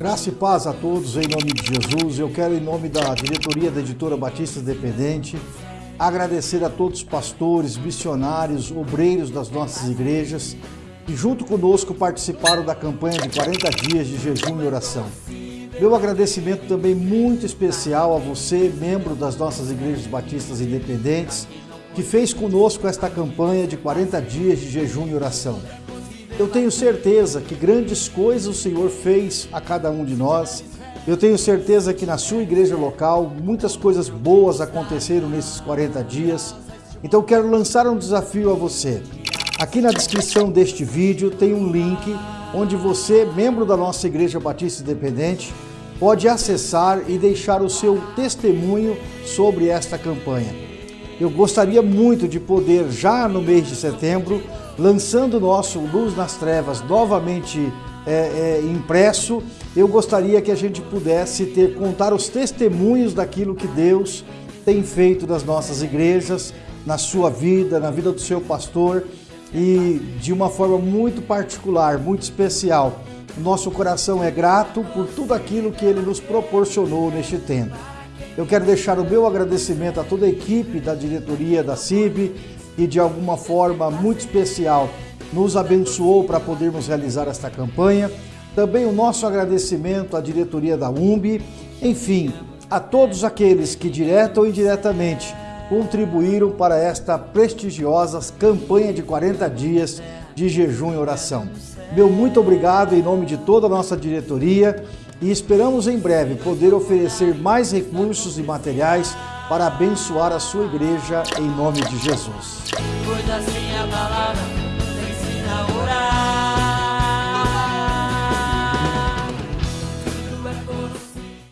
Graça e paz a todos em nome de Jesus. Eu quero, em nome da diretoria da editora Batista Independente, agradecer a todos os pastores, missionários, obreiros das nossas igrejas que, junto conosco, participaram da campanha de 40 dias de jejum e oração. Meu agradecimento também muito especial a você, membro das nossas igrejas batistas independentes, que fez conosco esta campanha de 40 dias de jejum e oração. Eu tenho certeza que grandes coisas o Senhor fez a cada um de nós. Eu tenho certeza que na sua igreja local muitas coisas boas aconteceram nesses 40 dias. Então quero lançar um desafio a você. Aqui na descrição deste vídeo tem um link onde você, membro da nossa Igreja Batista Independente, pode acessar e deixar o seu testemunho sobre esta campanha. Eu gostaria muito de poder, já no mês de setembro, lançando o nosso Luz nas Trevas novamente é, é, impresso, eu gostaria que a gente pudesse ter contar os testemunhos daquilo que Deus tem feito nas nossas igrejas, na sua vida, na vida do seu pastor e de uma forma muito particular, muito especial. Nosso coração é grato por tudo aquilo que ele nos proporcionou neste tempo. Eu quero deixar o meu agradecimento a toda a equipe da diretoria da CIB e de alguma forma muito especial nos abençoou para podermos realizar esta campanha. Também o nosso agradecimento à diretoria da UMB, enfim, a todos aqueles que direta ou indiretamente contribuíram para esta prestigiosa campanha de 40 dias de jejum e oração. Meu muito obrigado em nome de toda a nossa diretoria e esperamos em breve poder oferecer mais recursos e materiais para abençoar a sua igreja em nome de Jesus.